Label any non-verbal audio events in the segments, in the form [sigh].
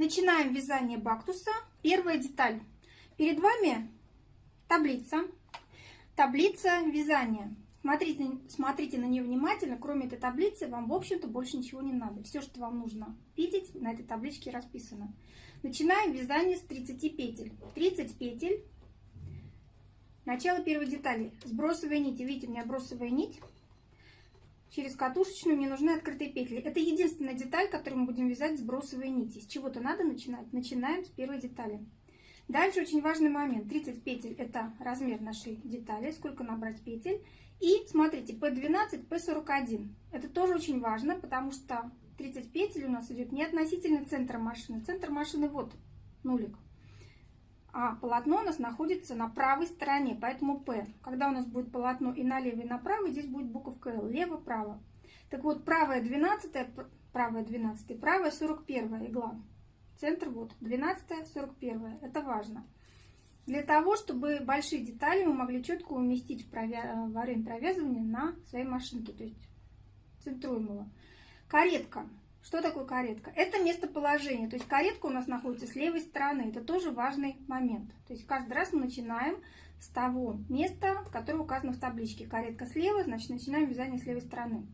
Начинаем вязание бактуса. Первая деталь. Перед вами таблица. Таблица вязания. Смотрите, смотрите на нее внимательно. Кроме этой таблицы вам, в общем-то, больше ничего не надо. Все, что вам нужно видеть, на этой табличке расписано. Начинаем вязание с 30 петель. 30 петель. Начало первой детали. Сбросовая нить. Видите, у меня бросовая нить через катушечную мне нужны открытые петли. Это единственная деталь, которую мы будем вязать сбросовые нити. С чего-то надо начинать. Начинаем с первой детали. Дальше очень важный момент. 30 петель это размер нашей детали, сколько набрать петель. И смотрите, P12, P41. Это тоже очень важно, потому что 30 петель у нас идет не относительно центра машины. Центр машины вот, нулик а полотно у нас находится на правой стороне, поэтому P. Когда у нас будет полотно и налево, и направо, здесь будет буковка L, лево-право. Так вот, правая 12, правая 12, правая 41 игла. Центр вот, 12, 41, это важно. Для того, чтобы большие детали мы могли четко уместить в, провя... во время провязывания на своей машинке, то есть центруем его. Каретка. Что такое каретка? Это местоположение. То есть каретка у нас находится с левой стороны. Это тоже важный момент. То есть каждый раз мы начинаем с того места, которое указано в табличке. Каретка слева, значит начинаем вязание с левой стороны.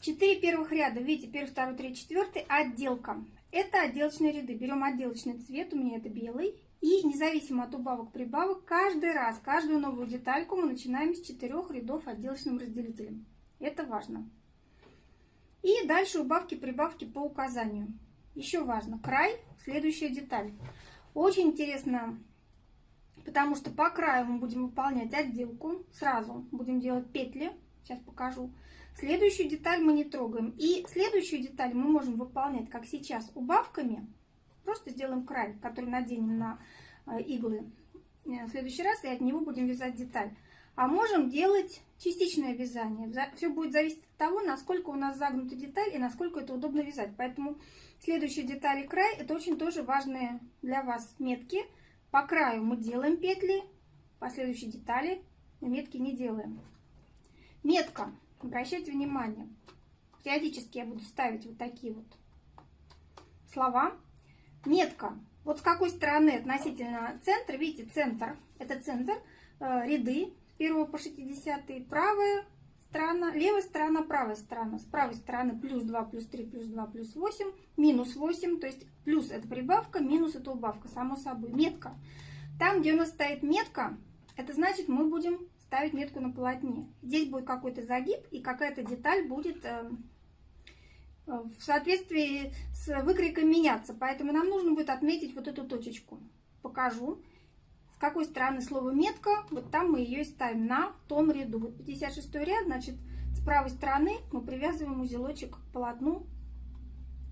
Четыре первых ряда, видите, первый, второй, третий, четвертый, отделка. Это отделочные ряды. Берем отделочный цвет, у меня это белый. И независимо от убавок-прибавок, каждый раз, каждую новую детальку мы начинаем с четырех рядов отделочным разделителем. Это важно. И дальше убавки-прибавки по указанию. Еще важно, край, следующая деталь. Очень интересно, потому что по краю мы будем выполнять отделку. Сразу будем делать петли. Сейчас покажу. Следующую деталь мы не трогаем. И следующую деталь мы можем выполнять, как сейчас, убавками. Просто сделаем край, который наденем на э, иглы э, в следующий раз, и от него будем вязать деталь. А можем делать частичное вязание. Все будет зависеть от того, насколько у нас загнута деталь и насколько это удобно вязать. Поэтому следующие детали край это очень тоже важные для вас метки. По краю мы делаем петли, по следующей детали метки не делаем. Метка. Обращайте внимание. Периодически я буду ставить вот такие вот слова. Метка. Вот с какой стороны относительно центра, видите, центр, это центр, э, ряды, 1 по 60 правая сторона, левая сторона, правая сторона. С правой стороны плюс 2, плюс 3, плюс 2, плюс 8, минус 8. То есть плюс это прибавка, минус это убавка, само собой. Метка. Там, где у нас стоит метка, это значит мы будем ставить метку на полотне. Здесь будет какой-то загиб и какая-то деталь будет э, в соответствии с выкройкой меняться. Поэтому нам нужно будет отметить вот эту точечку. Покажу какой стороны слово метка, вот там мы ее и ставим на том ряду. Вот 56 ряд, значит, с правой стороны мы привязываем узелочек к полотну,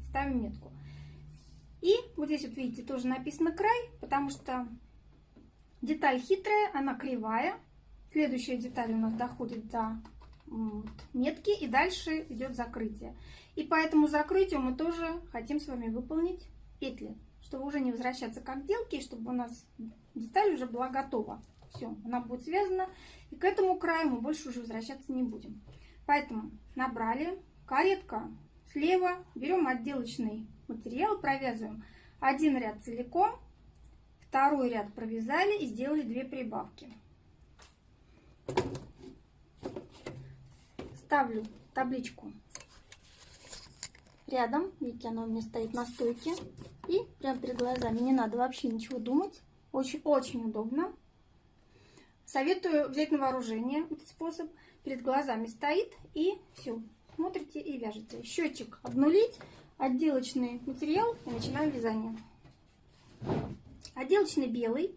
ставим метку. И вот здесь вот видите, тоже написано край, потому что деталь хитрая, она кривая. Следующая деталь у нас доходит до метки и дальше идет закрытие. И по этому закрытию мы тоже хотим с вами выполнить петли, чтобы уже не возвращаться к отделке, чтобы у нас деталь уже была готова. Все, она будет связана. И к этому краю мы больше уже возвращаться не будем. Поэтому набрали. Каретка слева. Берем отделочный материал, провязываем один ряд целиком. Второй ряд провязали и сделали две прибавки. Ставлю табличку рядом. Видите, она у меня стоит на стойке. И прямо перед глазами. Не надо вообще ничего думать. Очень-очень удобно. Советую взять на вооружение этот способ. Перед глазами стоит и все. Смотрите и вяжете. Счетчик обнулить, отделочный материал и начинаем вязание. Отделочный белый.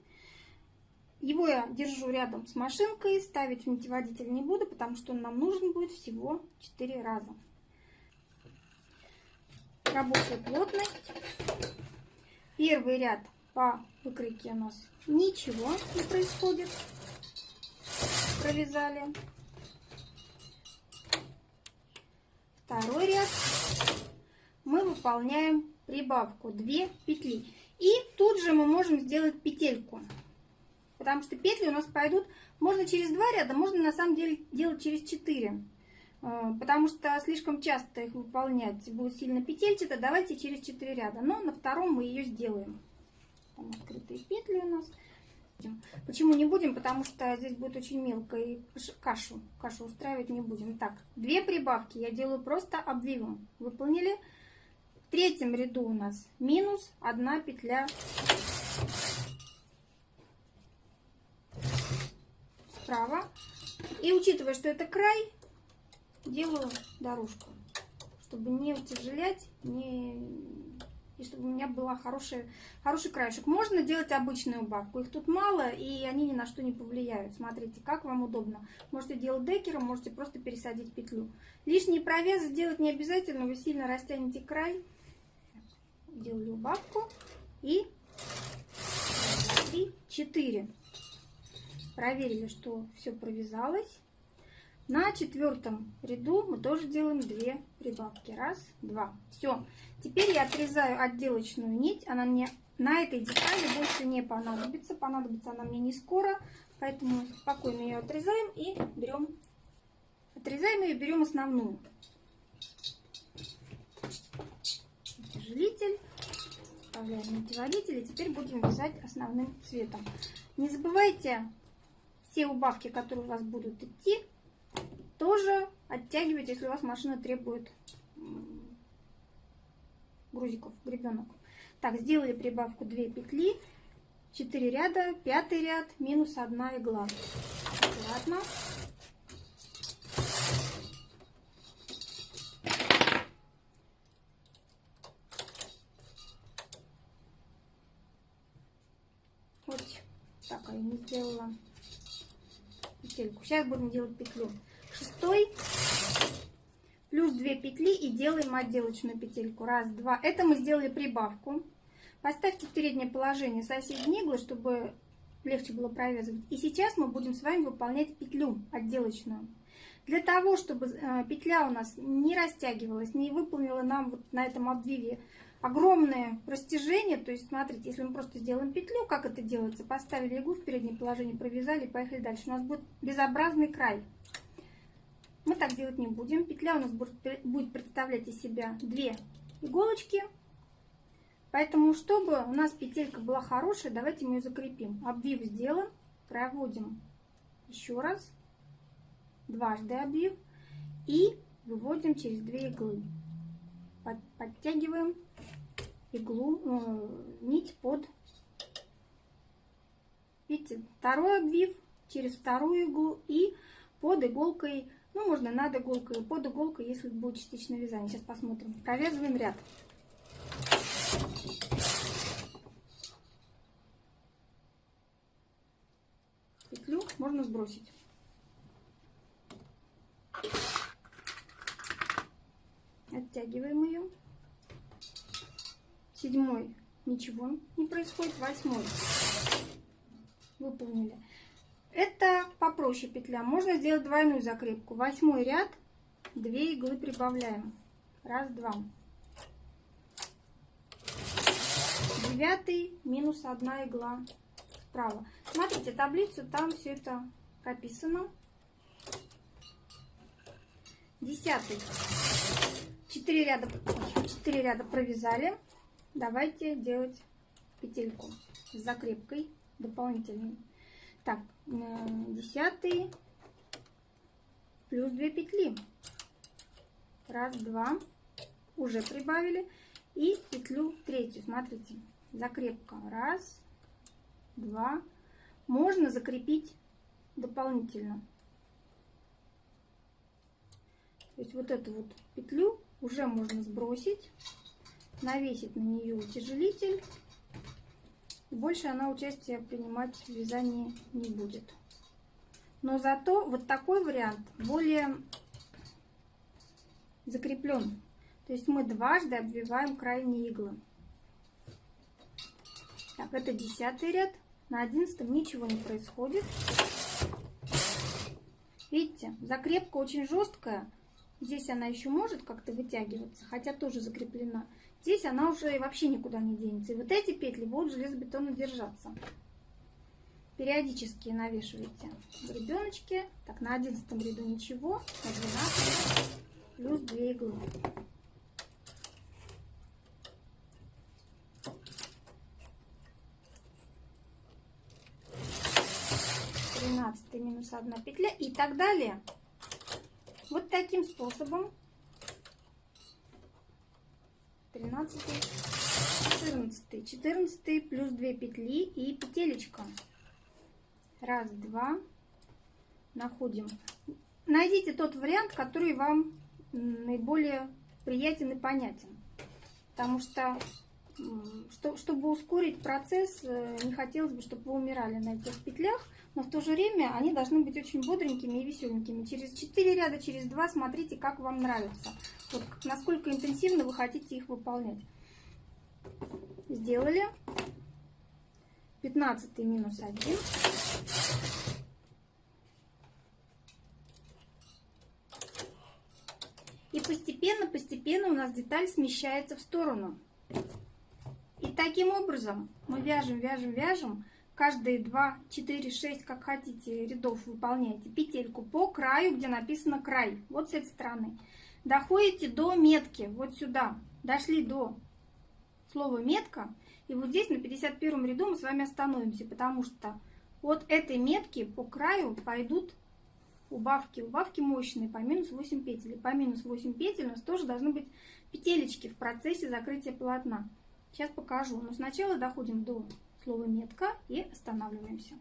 Его я держу рядом с машинкой. Ставить в нитеводитель не буду, потому что он нам нужен будет всего 4 раза. Рабочая плотность. Первый ряд по выкройке у нас ничего не происходит. Провязали. Второй ряд мы выполняем прибавку 2 петли. И тут же мы можем сделать петельку. Потому что петли у нас пойдут, можно через два ряда, можно на самом деле делать через 4. Э, потому что слишком часто их выполнять будет сильно петельчато. Давайте через 4 ряда, но на втором мы ее сделаем. Там открытые петли у нас. Почему не будем? Потому что здесь будет очень мелко и кашу, кашу устраивать не будем. Так, две прибавки я делаю просто обвивом. Выполнили. В третьем ряду у нас минус одна петля справа. И учитывая, что это край, делаю дорожку, чтобы не утяжелять, не и чтобы у меня была хорошая, хороший краешек. Можно делать обычную убавку, их тут мало, и они ни на что не повлияют. Смотрите, как вам удобно. Можете делать декером, можете просто пересадить петлю. Лишний провес сделать не обязательно, вы сильно растянете край. Делали убавку и 3, 4. Проверили, что все провязалось. На четвертом ряду мы тоже делаем две прибавки. Раз, два. Все. Теперь я отрезаю отделочную нить. Она мне на этой детали больше не понадобится. Понадобится она мне не скоро. Поэтому спокойно ее отрезаем и берем. Отрезаем ее, берем основную. Утяжелитель. Вставляем утяжелитель. И теперь будем вязать основным цветом. Не забывайте все убавки, которые у вас будут идти, тоже оттягивать, если у вас машина требует грузиков, гребенок. Так, сделали прибавку 2 петли, 4 ряда, 5 ряд, минус 1 игла. Аккуратно. Вот так, я не сделала петельку. Сейчас будем делать петлю. Шестой плюс 2 петли и делаем отделочную петельку. Раз, два. Это мы сделали прибавку. Поставьте в переднее положение соседние иглы, чтобы легче было провязывать. И сейчас мы будем с вами выполнять петлю отделочную. Для того, чтобы э, петля у нас не растягивалась, не выполнила нам вот на этом обвиве огромное растяжение. То есть, смотрите, если мы просто сделаем петлю, как это делается? Поставили иглу в переднее положение, провязали, поехали дальше. У нас будет безобразный край. Мы так делать не будем. Петля у нас будет представлять из себя две иголочки. Поэтому, чтобы у нас петелька была хорошая, давайте мы ее закрепим. Обвив сделан, проводим еще раз, дважды обвив и выводим через две иглы. Подтягиваем иглу, э, нить под, видите, второй обвив через вторую иглу и под иголкой, ну, можно над иголкой, под иголкой, если будет частичное вязание. Сейчас посмотрим. Провязываем ряд. Петлю можно сбросить. Оттягиваем ее седьмой ничего не происходит, восьмой выполнили. Это попроще петля. Можно сделать двойную закрепку. Восьмой ряд, две иглы прибавляем. Раз, два. Девятый, минус одна игла справа. Смотрите таблицу, там все это прописано. Десятый. Четыре ряда, четыре ряда провязали. Давайте делать петельку с закрепкой дополнительной. Так, э, десятый плюс 2 петли. Раз, два. Уже прибавили. И петлю третью. Смотрите, закрепка. Раз, два. Можно закрепить дополнительно. То есть вот эту вот петлю уже можно сбросить навесить на нее утяжелитель. больше она участия принимать в вязании не будет. Но зато вот такой вариант более закреплен. То есть мы дважды обвиваем крайние иглы. Так, это десятый ряд. На одиннадцатом ничего не происходит. Видите, закрепка очень жесткая. Здесь она еще может как-то вытягиваться, хотя тоже закреплена. Здесь она уже вообще никуда не денется. И вот эти петли будут железобетонно держаться. периодически навешиваете гребеночки. Так, на одиннадцатом ряду ничего, на 12 плюс 2 иглы. 12 минус 1 петля и так далее. Вот таким способом 13, 14, 14 плюс 2 петли и петелечка. Раз, два. Находим. Найдите тот вариант, который вам наиболее приятен и понятен. Потому что, чтобы ускорить процесс, э, не хотелось бы, чтобы вы умирали на этих петлях но в то же время они должны быть очень бодренькими и веселенькими. Через 4 ряда, через 2 смотрите, как вам нравится. Вот насколько интенсивно вы хотите их выполнять. Сделали. 15 минус 1. И постепенно-постепенно у нас деталь смещается в сторону. И таким образом мы вяжем, вяжем, вяжем каждые 2, 4, 6, как хотите, рядов выполняете петельку по краю, где написано край, вот с этой стороны. Доходите до метки, вот сюда, дошли до слова метка, и вот здесь на 51 ряду мы с вами остановимся, потому что от этой метки по краю пойдут убавки. Убавки мощные по минус 8 петель. По минус 8 петель у нас тоже должны быть петелечки в процессе закрытия полотна. Сейчас покажу. Но сначала доходим до слово метка и останавливаемся.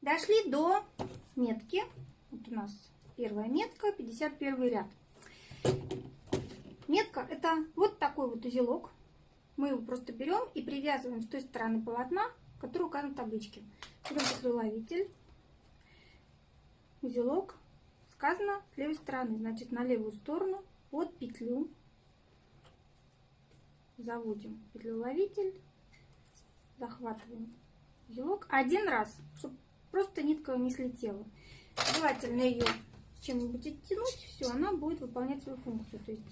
Дошли до метки. Вот у нас первая метка, 51 ряд. Метка это вот такой вот узелок. Мы его просто берем и привязываем с той стороны полотна, который указан в табличке. Берем петлеуловитель, узелок, сказано с левой стороны, значит на левую сторону под петлю заводим петлеуловитель захватываем узелок один раз, чтобы просто нитка не слетела. Желательно ее чем-нибудь оттянуть, все, она будет выполнять свою функцию. То есть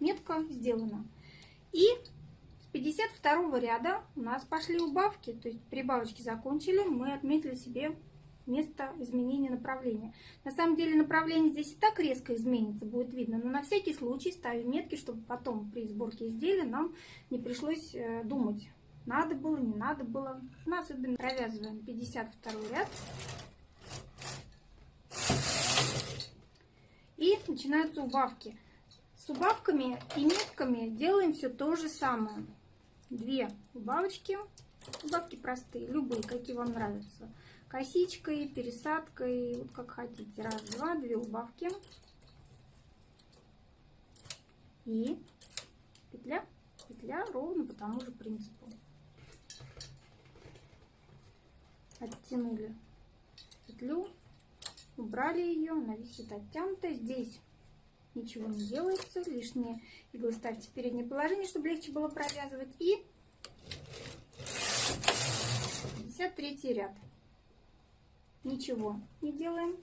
метка сделана. И с 52 ряда у нас пошли убавки, то есть прибавочки закончили, мы отметили себе место изменения направления. На самом деле направление здесь и так резко изменится, будет видно, но на всякий случай ставим метки, чтобы потом при сборке изделия нам не пришлось э, думать, надо было, не надо было. Мы особенно провязываем 52 ряд. И начинаются убавки. С убавками и метками делаем все то же самое. Две убавочки. Убавки простые, любые, какие вам нравятся. Косичкой, пересадкой, вот как хотите. Раз, два, две убавки. И петля, петля ровно по тому же принципу. оттянули петлю, убрали ее, она висит оттянутая. Здесь ничего не делается, лишние иглы ставьте в переднее положение, чтобы легче было провязывать. И 53 ряд. Ничего не делаем.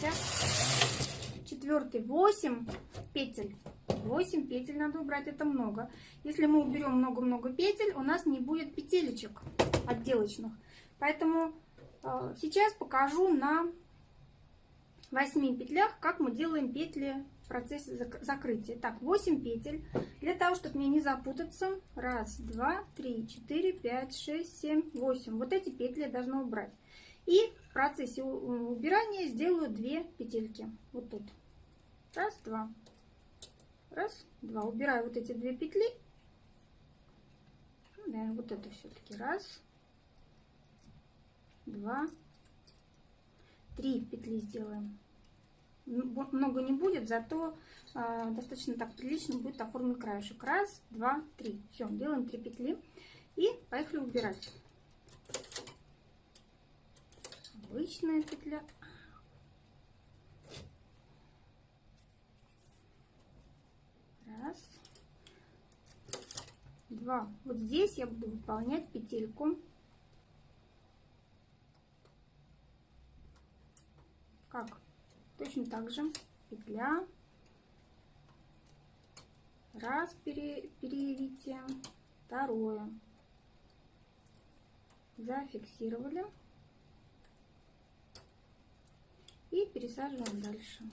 54 8 петель 8 петель надо убрать это много если мы уберем много-много петель у нас не будет петелечек отделочных Поэтому э, сейчас покажу на 8 петлях, как мы делаем петли в процессе закрытия. Так, 8 петель. Для того, чтобы мне не запутаться. Раз, два, три, четыре, пять, шесть, семь, восемь. Вот эти петли я должна убрать. И в процессе убирания сделаю 2 петельки. Вот тут. Раз, два. Раз, два. Убираю вот эти две петли. Наверное, вот это все-таки. Раз, два, три петли сделаем. Много не будет, зато э, достаточно так прилично будет оформлен краешек. Раз, два, три. Все, делаем три петли и поехали убирать. Обычная петля. Раз, два. Вот здесь я буду выполнять петельку. Как точно так же. Петля. Раз пере, второе. Зафиксировали и пересаживаем дальше.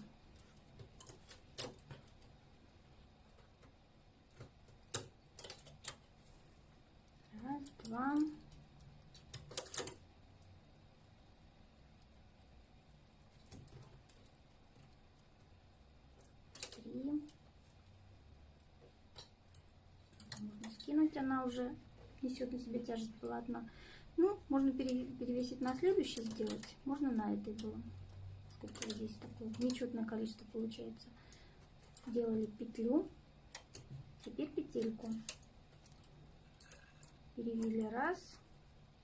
Раз, два, три. Можно скинуть, она уже несет на себе тяжесть полотна. Ну, можно перевесить на следующий сделать, можно на этой было. Сколько здесь такое нечетное количество получается. Делали петлю, теперь петельку. Перевели раз,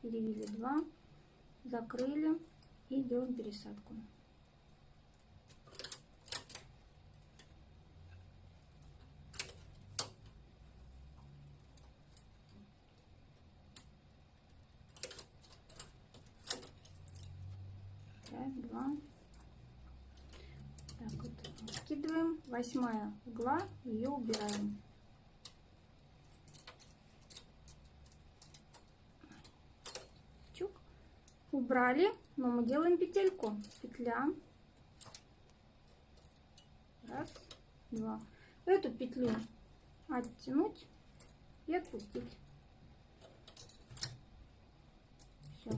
перевели два, закрыли и делаем пересадку. два. Так, вот скидываем. Восьмая угла, ее убираем. Чук. Убрали, но мы делаем петельку. Петля. Раз, два. Эту петлю оттянуть и отпустить. Все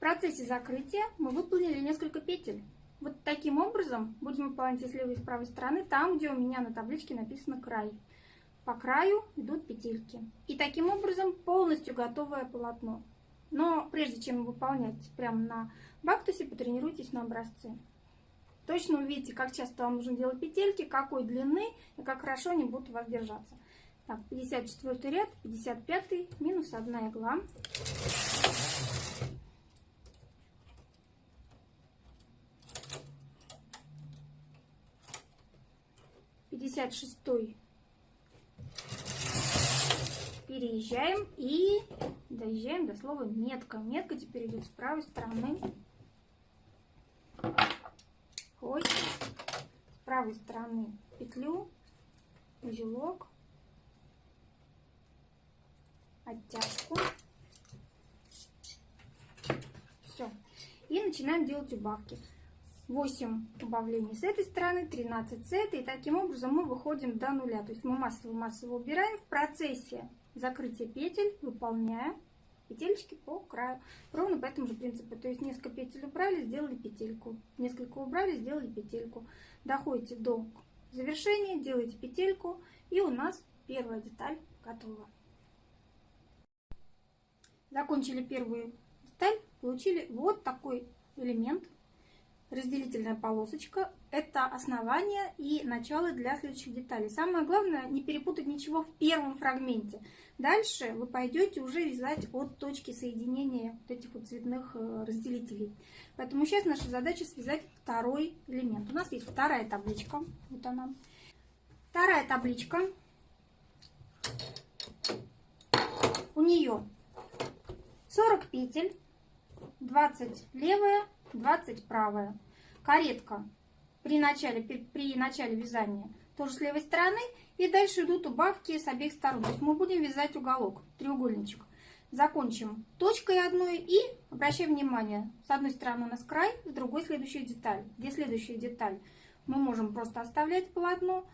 процессе закрытия мы выполнили несколько петель. Вот таким образом будем выполнять с левой и с правой стороны, там, где у меня на табличке написано край. По краю идут петельки. И таким образом полностью готовое полотно. Но прежде чем выполнять прямо на бактусе, потренируйтесь на образце. Точно увидите, как часто вам нужно делать петельки, какой длины и как хорошо они будут у вас держаться. Так, 54 ряд, 55 минус 1 игла. 56 переезжаем и доезжаем до слова метка. Метка теперь идет с правой стороны. Ой. С правой стороны петлю, узелок, оттяжку. Все. И начинаем делать убавки. 8 убавлений с этой стороны, 13 с этой. И таким образом мы выходим до нуля. То есть мы массово-массово убираем. В процессе закрытия петель выполняем петельки по краю. Ровно по этому же принципу. То есть несколько петель убрали, сделали петельку. Несколько убрали, сделали петельку. Доходите до завершения, делаете петельку. И у нас первая деталь готова. Закончили первую деталь, получили вот такой элемент разделительная полосочка. Это основание и начало для следующих деталей. Самое главное, не перепутать ничего в первом фрагменте. Дальше вы пойдете уже вязать от точки соединения вот этих вот цветных э, разделителей. Поэтому сейчас наша задача связать второй элемент. У нас есть вторая табличка. Вот она. Вторая табличка. У нее 40 петель, 20 левая, 20 правая. Каретка при начале, при, начале вязания тоже с левой стороны. И дальше идут убавки с обеих сторон. То есть мы будем вязать уголок, треугольничек. Закончим точкой одной и обращаем внимание, с одной стороны у нас край, с другой следующая деталь. Где следующая деталь? Мы можем просто оставлять полотно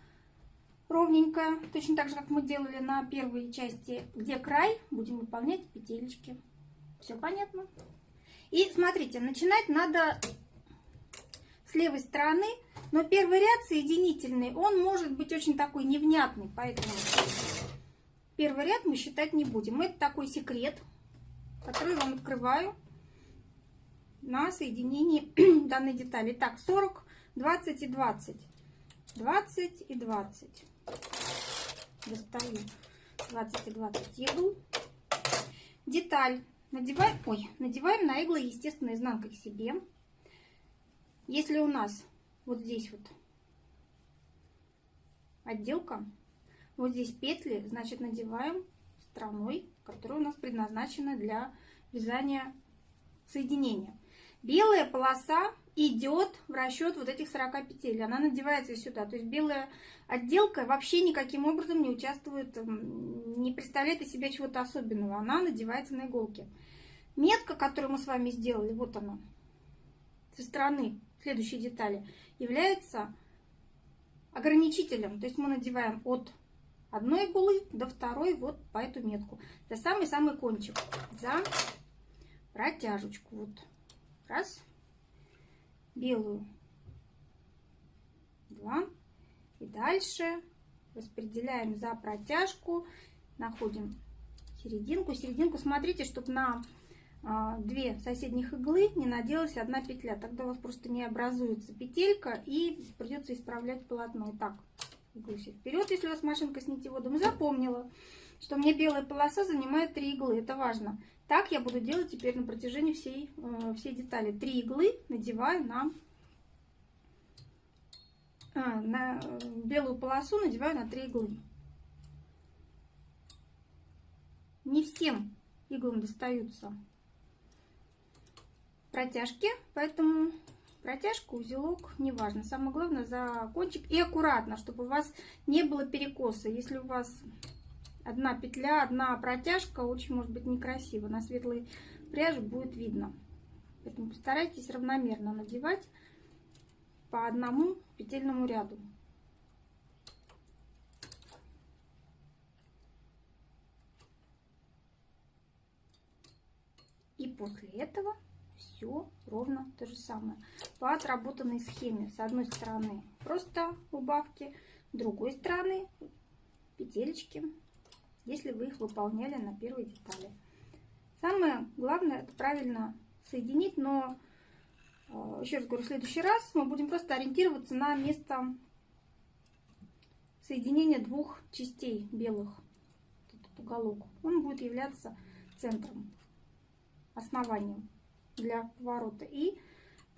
ровненькое, точно так же, как мы делали на первой части. Где край, будем выполнять петелечки. Все понятно? И смотрите, начинать надо с левой стороны, но первый ряд соединительный, он может быть очень такой невнятный, поэтому первый ряд мы считать не будем. Это такой секрет, который я вам открываю на соединении [clears throat] данной детали. Так, 40, 20 и 20. 20 и 20. Достаю 20 и 20 игл. Деталь Надеваем, ой, надеваем на иглы, естественно, изнанкой к себе. Если у нас вот здесь вот отделка, вот здесь петли, значит надеваем стороной, которая у нас предназначена для вязания соединения. Белая полоса идет в расчет вот этих 40 петель. Она надевается сюда. То есть белая отделка вообще никаким образом не участвует, не представляет из себя чего-то особенного. Она надевается на иголки. Метка, которую мы с вами сделали, вот она, со стороны следующей детали, является ограничителем. То есть мы надеваем от одной иглы до второй вот по эту метку. За самый-самый кончик. За протяжечку. Вот. Раз. Белую. Два. И дальше распределяем за протяжку. Находим серединку. Серединку смотрите, чтобы на а, две соседних иглы не наделась одна петля. Тогда у вас просто не образуется петелька и придется исправлять полотно. Итак, иглу вперед, если у вас машинка с нитеводом. Запомнила, что мне белая полоса занимает 3 иглы. Это важно. Так я буду делать теперь на протяжении всей, э, всей детали. Три иглы надеваю на, а, на белую полосу, надеваю на 3 иглы. Не всем иглам достаются протяжки, поэтому протяжка, узелок, неважно. Самое главное за кончик и аккуратно, чтобы у вас не было перекоса. Если у вас одна петля, одна протяжка, очень может быть некрасиво. На светлой пряже будет видно. Поэтому постарайтесь равномерно надевать по одному петельному ряду. И после этого все ровно то же самое. По отработанной схеме. С одной стороны просто убавки, с другой стороны петелечки, если вы их выполняли на первой детали. Самое главное это правильно соединить, но э, еще раз говорю, в следующий раз мы будем просто ориентироваться на место соединения двух частей белых. Этот уголок. Он будет являться центром, основанием для поворота. И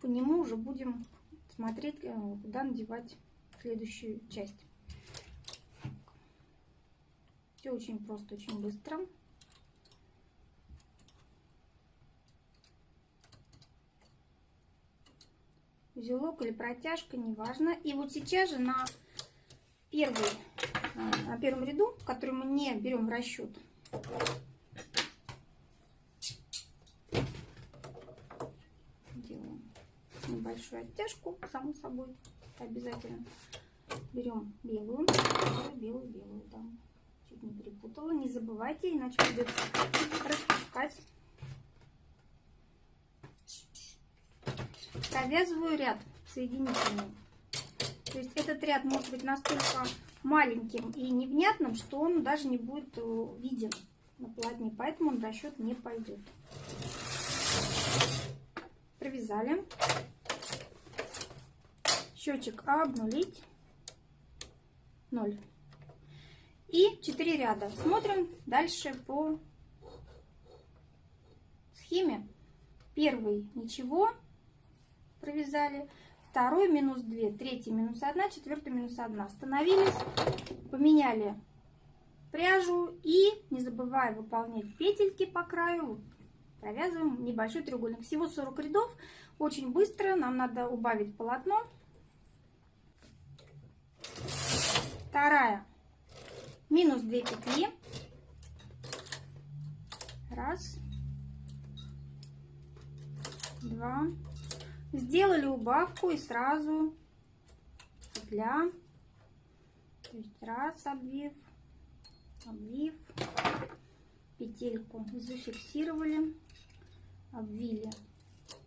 по нему уже будем смотреть, э, куда надевать следующую часть. Все очень просто, очень быстро. Узелок или протяжка, неважно. И вот сейчас же на, первый, э, на первом ряду, который мы не берем в расчет, небольшую оттяжку, само собой, обязательно. Берем белую, белую, белую, да. Чуть не перепутала, не забывайте, иначе придется распускать. Провязываю ряд соединительный. То есть этот ряд может быть настолько маленьким и невнятным, что он даже не будет э, виден на полотне, поэтому он в расчет не пойдет. Провязали счетчик обнулить 0 и 4 ряда. Смотрим дальше по схеме. Первый ничего провязали. Второй минус 2 третий минус 1 четвертый минус 1 остановились поменяли пряжу и не забывая выполнять петельки по краю провязываем небольшой треугольник. Всего 40 рядов. Очень быстро. Нам надо убавить полотно. Вторая минус 2 петли. Раз. Два. Сделали убавку и сразу петля то есть раз обвив обвив петельку зафиксировали обвили.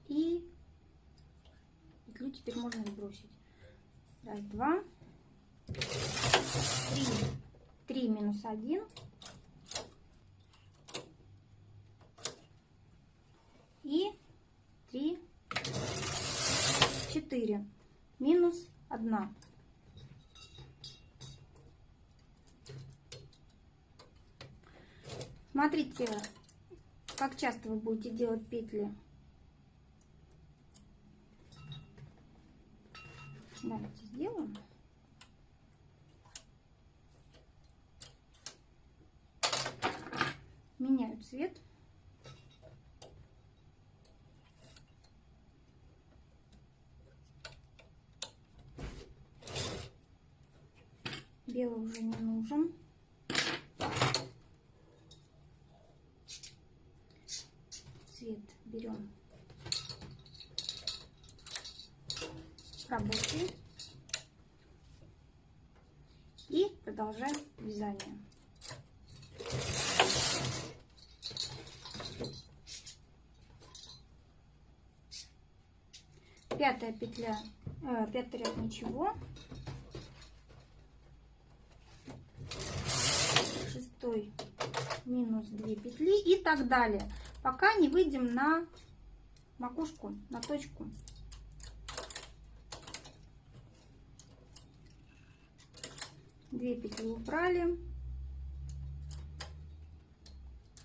И петлю теперь можно сбросить. Раз два 3, 3 минус 1. И 3, 4 минус 1. Смотрите, как часто вы будете делать петли. Давайте сделаем. меняю цвет. Белый уже не нужен. Цвет берем рабочий и продолжаем вязание. Пятая петля, э, пятый ряд ничего. Шестой минус 2 петли и так далее, пока не выйдем на макушку, на точку. Две петли убрали.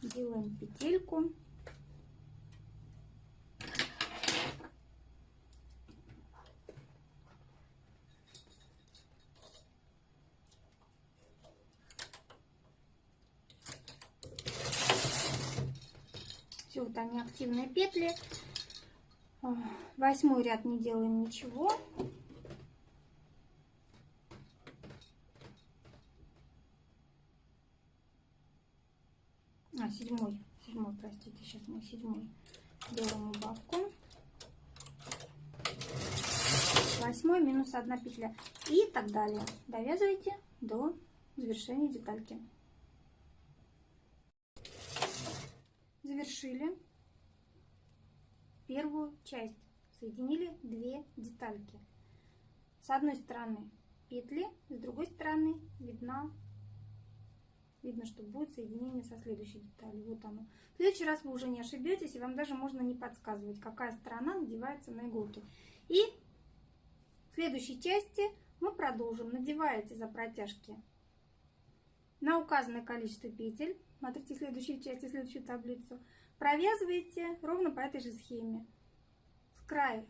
Делаем петельку. Все, вот они активные петли. Восьмой ряд не делаем ничего. а, седьмой, седьмой, простите, сейчас мы седьмой делаем убавку. Восьмой минус одна петля и так далее. Довязывайте до завершения детальки. Завершили первую часть. Соединили две детальки. С одной стороны петли, с другой стороны видна видно, что будет соединение со следующей деталью. Вот оно. В следующий раз вы уже не ошибетесь, и вам даже можно не подсказывать, какая сторона надевается на иголки. И в следующей части мы продолжим. Надеваете за протяжки на указанное количество петель. Смотрите следующую часть, следующую таблицу. Провязываете ровно по этой же схеме. С края,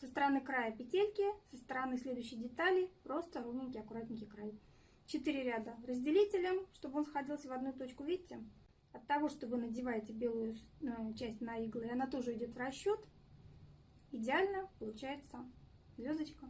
со стороны края петельки, со стороны следующей детали просто ровненький, аккуратненький край. 4 ряда разделителем, чтобы он сходился в одну точку. Видите? От того, что вы надеваете белую э, часть на иглы, она тоже идет в расчет. Идеально получается звездочка.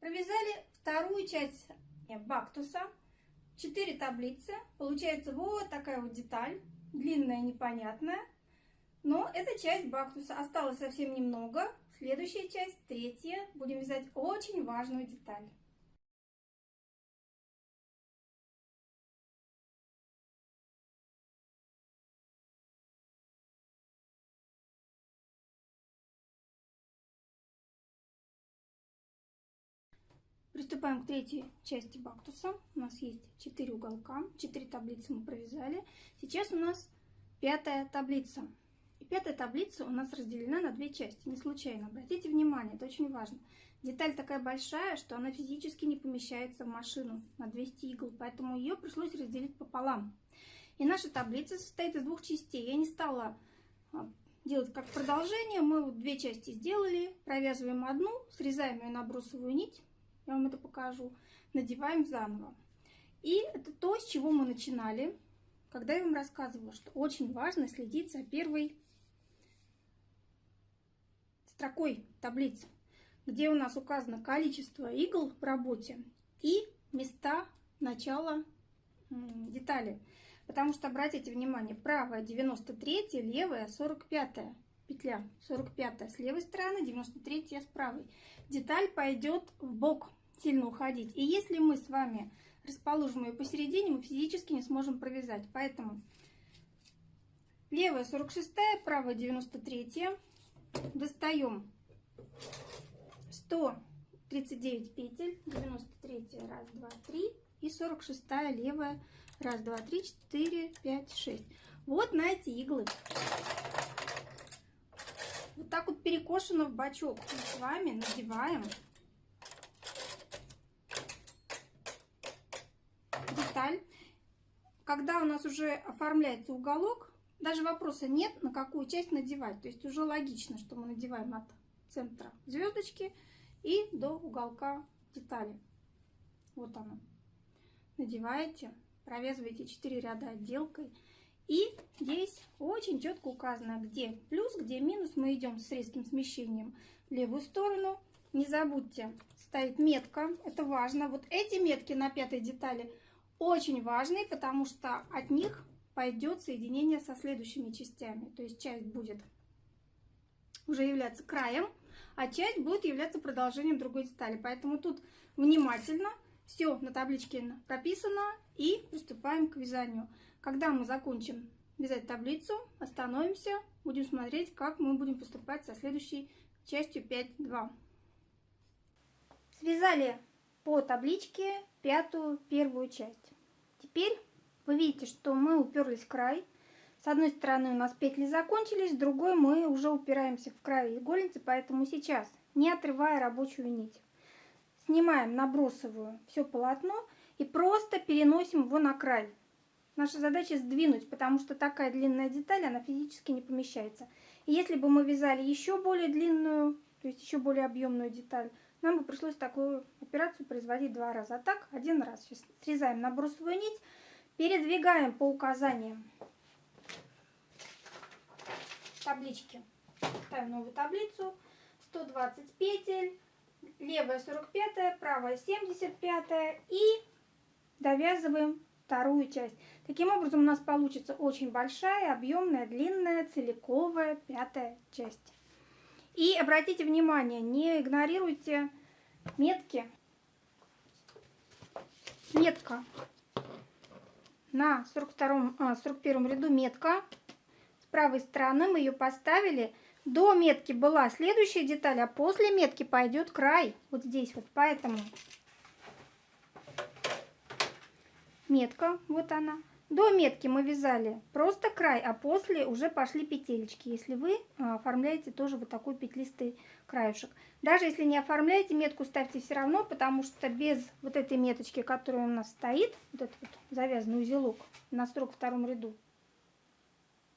Провязали вторую часть бактуса. 4 таблицы. Получается вот такая вот деталь. Длинная, непонятная. Но это часть бактуса. Осталось совсем немного. Следующая часть, третья. Будем вязать очень важную деталь. Приступаем к третьей части бактуса. У нас есть 4 уголка, 4 таблицы мы провязали. Сейчас у нас пятая таблица. И пятая таблица у нас разделена на две части, не случайно. Обратите внимание, это очень важно. Деталь такая большая, что она физически не помещается в машину на 200 игл, поэтому ее пришлось разделить пополам. И наша таблица состоит из двух частей. Я не стала а, делать как продолжение. Мы вот две части сделали, провязываем одну, срезаем ее на брусовую нить я вам это покажу, надеваем заново. И это то, с чего мы начинали, когда я вам рассказывала, что очень важно следить за первой строкой таблицы, где у нас указано количество игл в работе и места начала детали. Потому что, обратите внимание, правая 93, левая 45 петля, 45 с левой стороны, 93 с правой. Деталь пойдет в бок сильно уходить. И если мы с вами расположим ее посередине, мы физически не сможем провязать. Поэтому левая 46, правая 93. Достаем 139 петель, 93 раз, два, три и 46 левая раз, два, три, четыре, пять, шесть. Вот на эти иглы. Вот так вот перекошено в бачок мы с вами надеваем деталь. Когда у нас уже оформляется уголок, даже вопроса нет, на какую часть надевать. То есть уже логично, что мы надеваем от центра звездочки и до уголка детали. Вот она. Надеваете, провязываете 4 ряда отделкой. И здесь очень четко указано, где плюс, где минус. Мы идем с резким смещением в левую сторону. Не забудьте ставить метка, это важно. Вот эти метки на пятой детали очень важны, потому что от них пойдет соединение со следующими частями. То есть часть будет уже являться краем, а часть будет являться продолжением другой детали. Поэтому тут внимательно все на табличке прописано и приступаем к вязанию. Когда мы закончим вязать таблицу, остановимся, будем смотреть, как мы будем поступать со следующей частью 5.2. Связали по табличке пятую первую часть. Теперь вы видите, что мы уперлись в край. С одной стороны у нас петли закончились, с другой мы уже упираемся в край игольницы, поэтому сейчас, не отрывая рабочую нить, снимаем набросовую все полотно и просто переносим его на край. Наша задача сдвинуть, потому что такая длинная деталь, она физически не помещается. И если бы мы вязали еще более длинную, то есть еще более объемную деталь, нам бы пришлось такую операцию производить два раза. А так, один раз. Сейчас срезаем набросовую нить, Передвигаем по указаниям таблички. Ставим новую таблицу. 120 петель, левая 45, правая 75 и довязываем вторую часть. Таким образом у нас получится очень большая, объемная, длинная, целиковая пятая часть. И обратите внимание, не игнорируйте метки. Метка на 42, а, 41 ряду метка. С правой стороны мы ее поставили. До метки была следующая деталь, а после метки пойдет край. Вот здесь вот, поэтому метка, вот она. До метки мы вязали просто край, а после уже пошли петелечки, если вы а, оформляете тоже вот такой петлистый краюшек. Даже если не оформляете, метку ставьте все равно, потому что без вот этой меточки, которая у нас стоит, вот этот вот завязанный узелок на 42 ряду,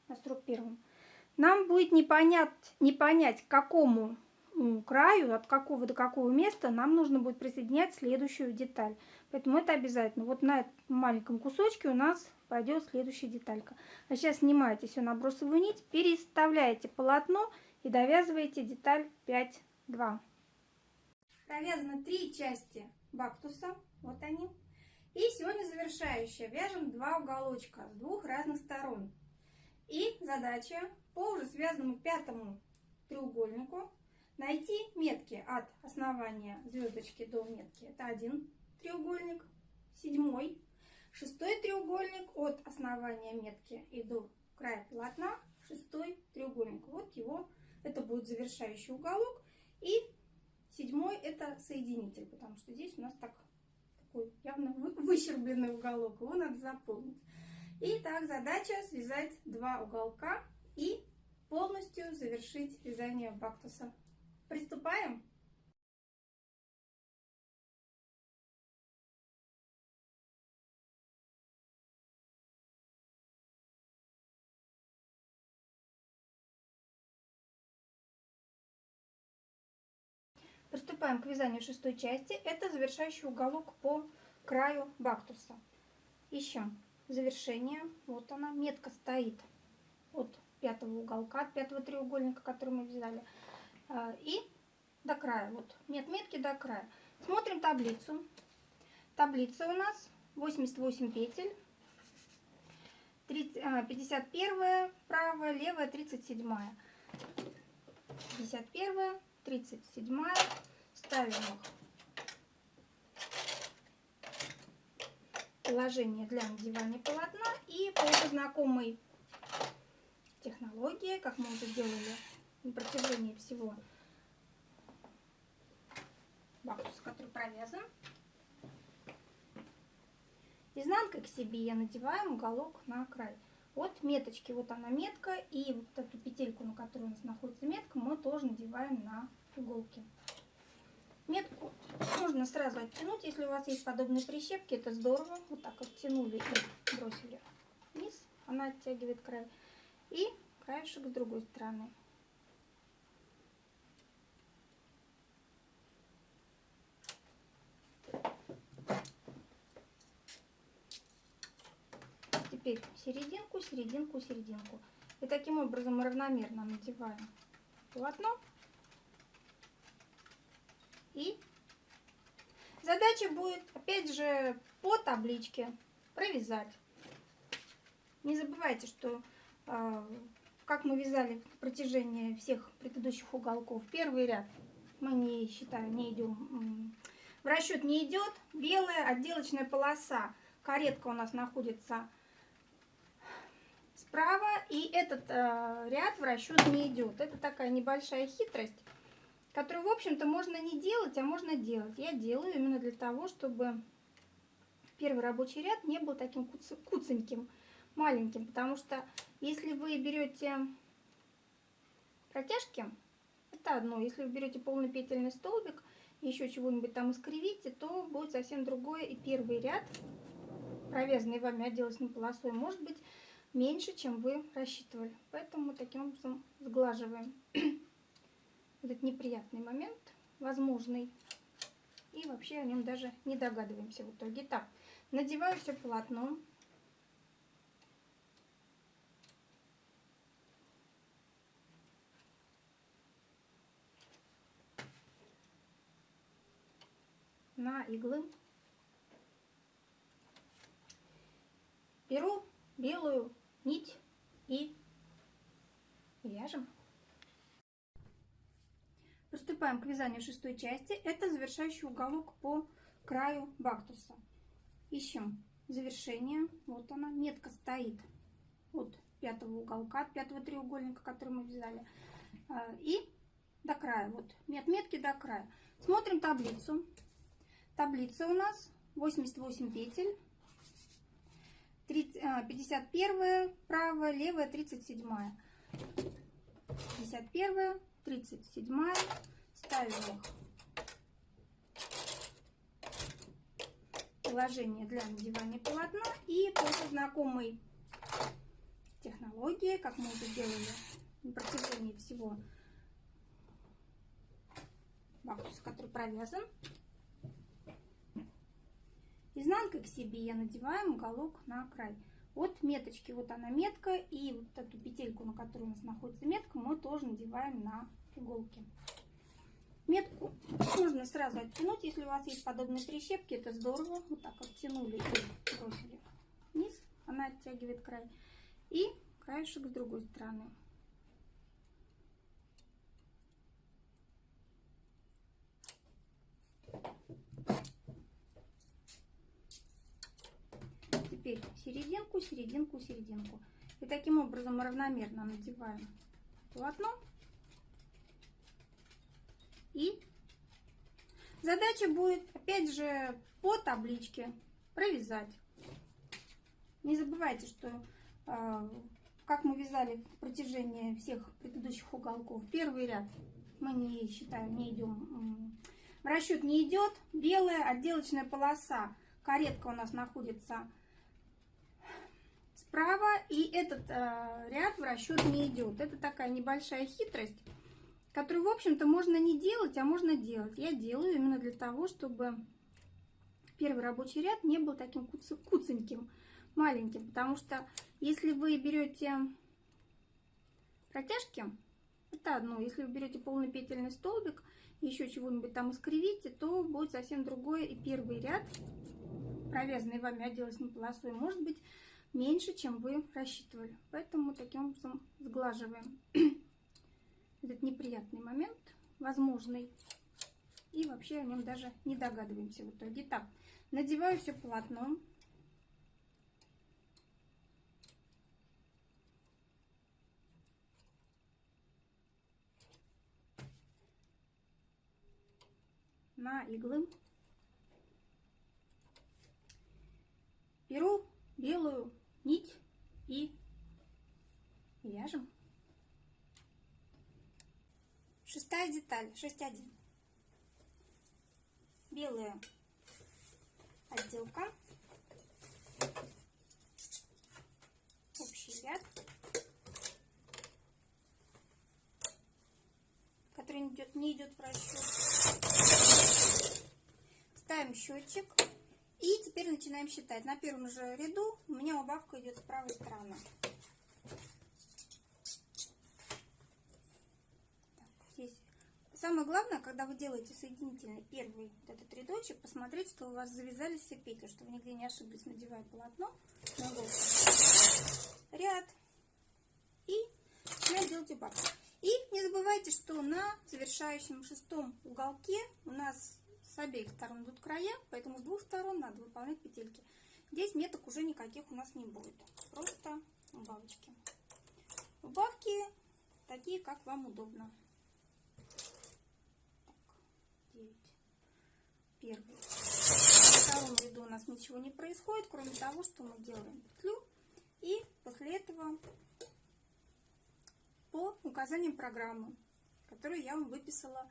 на 41, нам будет не понять, не понять, к какому краю, от какого до какого места нам нужно будет присоединять следующую деталь. Поэтому это обязательно. Вот на этом маленьком кусочке у нас пойдет следующая деталька. А сейчас снимаете все набросовую нить, переставляете полотно и довязываете деталь 5-2. Провязано три части бактуса, вот они. И сегодня завершающая. Вяжем два уголочка с двух разных сторон. И задача по уже связанному пятому треугольнику найти метки от основания звездочки до метки. Это один треугольник, седьмой Шестой треугольник от основания метки и до края полотна. Шестой треугольник. Вот его, это будет завершающий уголок. И седьмой это соединитель, потому что здесь у нас так, такой явно выщербленный уголок. Его надо заполнить. И так задача связать два уголка и полностью завершить вязание бактуса. Приступаем! Приступаем к вязанию шестой части. Это завершающий уголок по краю бактуса. Ищем завершение. Вот она, метка стоит от пятого уголка, от пятого треугольника, который мы вязали. А, и до края. Вот нет метки до края. Смотрим таблицу. Таблица у нас 88 петель. 51 правая, левая 37. 51 37 ставим их положение для надевания полотна и по уже знакомой технологии, как мы уже делали на протяжении всего бактуса, который провязан, изнанкой к себе я надеваю уголок на край. Вот меточки, вот она метка, и вот эту петельку, на которой у нас находится метка, мы тоже надеваем на иголки. Метку можно сразу оттянуть, если у вас есть подобные прищепки, это здорово. Вот так оттянули и бросили вниз, она оттягивает край. И краешек с другой стороны. Теперь серединку, серединку, серединку. И таким образом равномерно надеваем полотно. И задача будет, опять же, по табличке провязать. Не забывайте, что э, как мы вязали в протяжении всех предыдущих уголков, первый ряд мы не считаем, не идем, в расчет не идет. Белая отделочная полоса, каретка у нас находится справа, и этот э, ряд в расчет не идет. Это такая небольшая хитрость, которую, в общем-то, можно не делать, а можно делать. Я делаю именно для того, чтобы первый рабочий ряд не был таким куц куценьким, маленьким, потому что если вы берете протяжки, это одно. Если вы берете полный петельный столбик, еще чего-нибудь там искривите, то будет совсем другое. И первый ряд, провязанный вами отделочной полосой, может быть меньше, чем вы рассчитывали. Поэтому таким образом сглаживаем этот неприятный момент, возможный. И вообще о нем даже не догадываемся в итоге. Так, надеваю все полотно. на иглы. Беру белую нить и вяжем. Приступаем к вязанию шестой части. Это завершающий уголок по краю бактуса. Ищем завершение. Вот она, метка стоит от пятого уголка, от пятого треугольника, который мы вязали. А, и до края, вот от метки до края. Смотрим таблицу. Таблица у нас 88 петель. 51 правая, левая 37. 51, 37. Ставим их положение для надевания полотна и по знакомой технологии, как мы это делали на протяжении всего бактуса, который провязан, Изнанкой к себе я надеваем уголок на край. От меточки, вот она метка, и вот эту петельку, на которой у нас находится метка, мы тоже надеваем на иголки. Метку можно сразу оттянуть, если у вас есть подобные прищепки, это здорово. Вот так оттянули и бросили вниз, она оттягивает край. И краешек с другой стороны. Теперь серединку, серединку, серединку. И таким образом равномерно надеваем полотно. И задача будет, опять же, по табличке провязать. Не забывайте, что э, как мы вязали в протяжении всех предыдущих уголков, первый ряд мы не считаем, не идем, в расчет не идет. Белая отделочная полоса, каретка у нас находится справа, и этот э, ряд в расчет не идет. Это такая небольшая хитрость, которую, в общем-то, можно не делать, а можно делать. Я делаю именно для того, чтобы первый рабочий ряд не был таким куц куценьким, маленьким. Потому что если вы берете протяжки, это одно. Если вы берете полный петельный столбик, еще чего-нибудь там искривите, то будет совсем другое. И первый ряд, провязанный вами отделочной полосой, может быть меньше, чем вы рассчитывали. Поэтому таким образом сглаживаем [clears throat] этот неприятный момент, возможный. И вообще о нем даже не догадываемся в итоге. Так, надеваю все полотно. на иглы. Беру белую нить и вяжем. Шестая деталь, 6.1. Белая отделка. Общий ряд. Который не идет, не идет в расчет. Ставим счетчик. И теперь начинаем считать. На первом же ряду у меня убавка идет с правой стороны. здесь. Самое главное, когда вы делаете соединительный первый вот этот рядочек, посмотреть, что у вас завязались все петли, чтобы нигде не ошиблись, надевая полотно на. Ряд. И начинаем делать убавку. И не забывайте, что на завершающем шестом уголке у нас обеих сторон идут края, поэтому с двух сторон надо выполнять петельки. Здесь меток уже никаких у нас не будет, просто убавочки. Убавки такие, как вам удобно. Так, 9. Первый. В втором ряду у нас ничего не происходит, кроме того, что мы делаем петлю. И после этого по указаниям программы, которую я вам выписала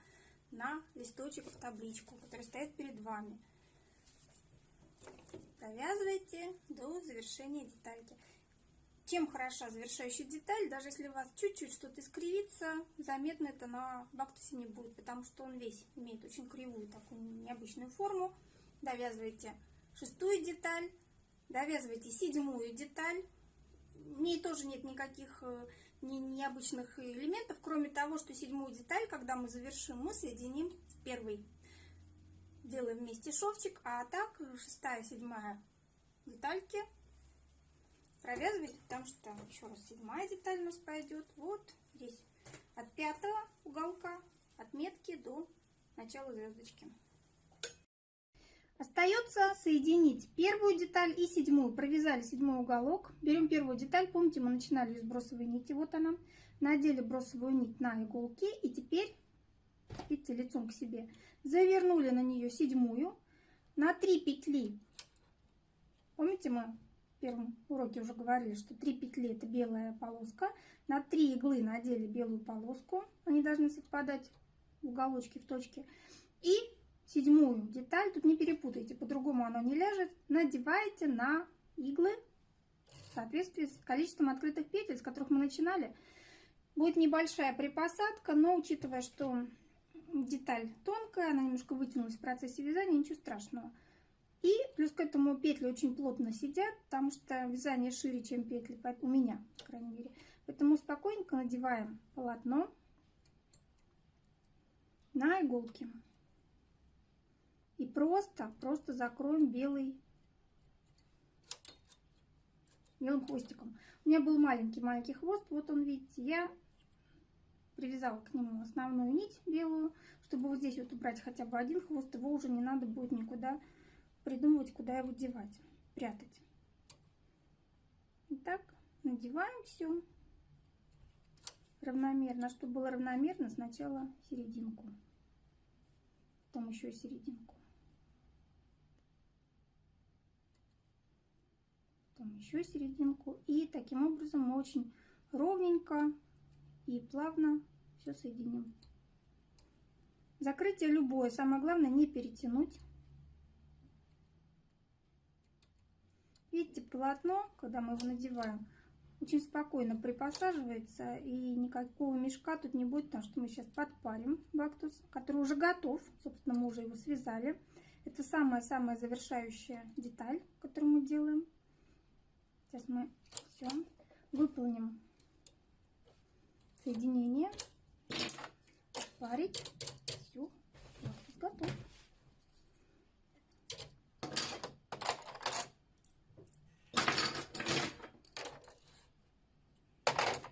на листочек в табличку, который стоит перед вами. Провязывайте до завершения детальки. Чем хороша завершающая деталь, даже если у вас чуть-чуть что-то искривится, заметно это на бактусе не будет, потому что он весь имеет очень кривую, такую необычную форму. Довязывайте шестую деталь, довязывайте седьмую деталь. В ней тоже нет никаких э, необычных элементов, кроме того, что седьмую деталь, когда мы завершим, мы соединим с первой. Делаем вместе шовчик, а так шестая, седьмая детальки провязывайте, потому что еще раз седьмая деталь у нас пойдет вот здесь от пятого уголка отметки до начала звездочки. Остается соединить первую деталь и седьмую. Провязали седьмой уголок. Берем первую деталь. Помните, мы начинали с бросовой нити. Вот она. Надели бросовую нить на иголки. И теперь, видите, лицом к себе. Завернули на нее седьмую. На 3 петли. Помните, мы в первом уроке уже говорили, что 3 петли это белая полоска. На 3 иглы надели белую полоску. Они должны совпадать в уголочке, в точке. И седьмую деталь, тут не перепутайте, по-другому оно не ляжет, надеваете на иглы в соответствии с количеством открытых петель, с которых мы начинали. Будет небольшая припосадка, но учитывая, что деталь тонкая, она немножко вытянулась в процессе вязания, ничего страшного. И плюс к этому петли очень плотно сидят, потому что вязание шире, чем петли, у меня, по крайней мере. Поэтому спокойненько надеваем полотно на иголки. И просто, просто закроем белый, белым хвостиком. У меня был маленький-маленький хвост, вот он, видите, я привязала к нему основную нить белую, чтобы вот здесь вот убрать хотя бы один хвост, его уже не надо будет никуда придумывать, куда его девать, прятать. Итак, надеваем все равномерно. Чтобы было равномерно, сначала серединку, потом еще серединку. Потом еще серединку. И таким образом мы очень ровненько и плавно все соединим. Закрытие любое, самое главное не перетянуть. Видите, полотно, когда мы его надеваем, очень спокойно припосаживается и никакого мешка тут не будет, потому что мы сейчас подпарим бактус, который уже готов. Собственно, мы уже его связали. Это самая-самая завершающая деталь, которую мы делаем. Сейчас мы все выполним соединение. Парить. Все. Готов.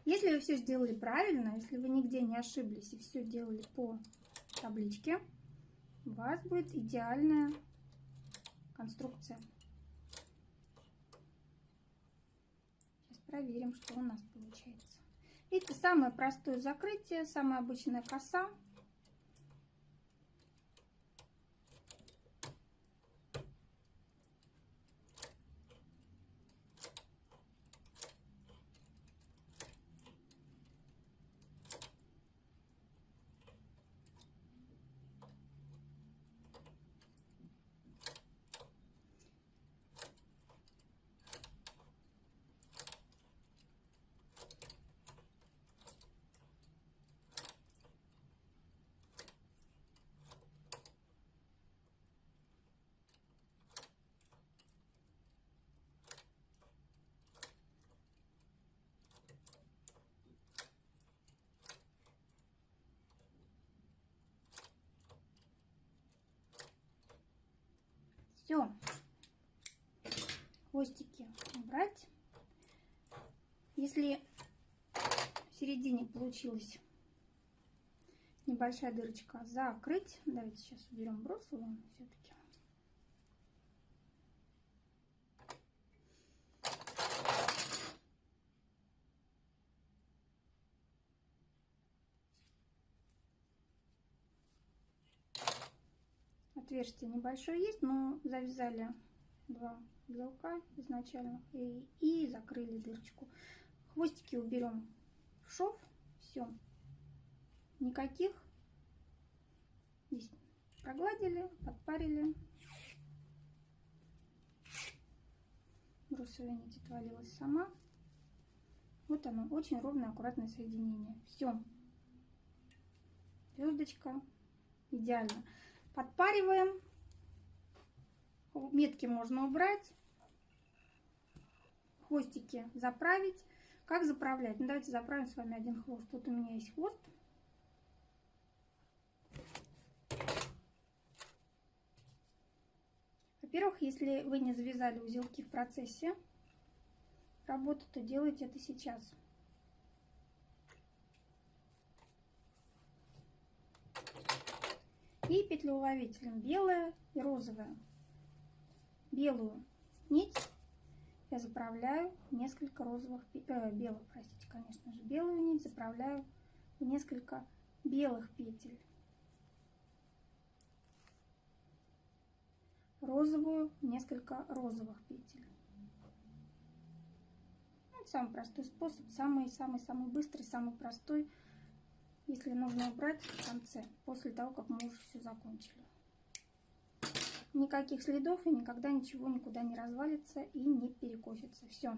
Если вы все сделали правильно, если вы нигде не ошиблись и все делали по табличке, у вас будет идеальная конструкция. Проверим, что у нас получается. Видите, самое простое закрытие, самая обычная коса. Все. Хвостики убрать. Если в середине получилась небольшая дырочка, закрыть. Давайте сейчас уберем бросовую все-таки. Отверстие небольшое есть, но завязали два узелка изначально и, и закрыли дырочку. Хвостики уберем в шов. Все. Никаких. Здесь прогладили, подпарили. Брусовая нить отвалилась сама. Вот оно, очень ровное, аккуратное соединение. Все. Звездочка. Идеально. Подпариваем. Метки можно убрать. Хвостики заправить. Как заправлять? Ну, давайте заправим с вами один хвост. Тут у меня есть хвост. Во-первых, если вы не завязали узелки в процессе работы, то делайте это сейчас. И петлеуловителем белая и розовая. Белую нить я заправляю несколько розовых, э, белых, простите, конечно же, белую нить заправляю в несколько белых петель. Розовую в несколько розовых петель. Ну, самый простой способ, самый-самый-самый быстрый, самый простой если нужно убрать в конце, после того, как мы уже все закончили. Никаких следов и никогда ничего никуда не развалится и не перекосится. Все.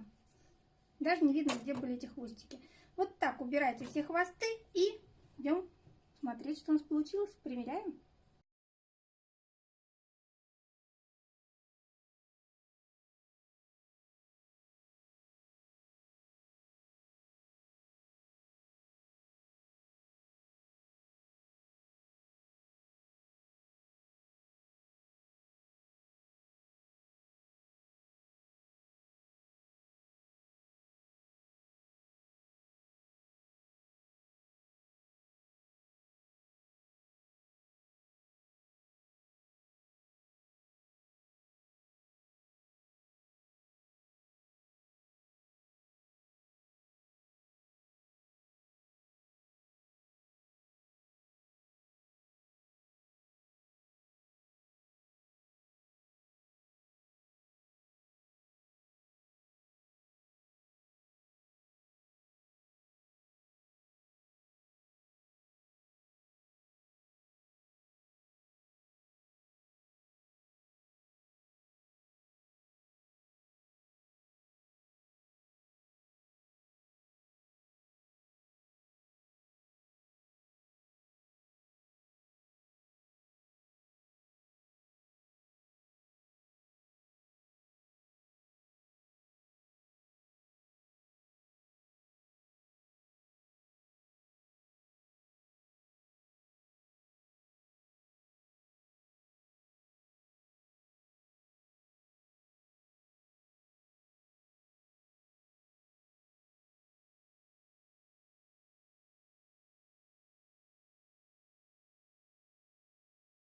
Даже не видно, где были эти хвостики. Вот так убирайте все хвосты и идем смотреть, что у нас получилось. Примеряем.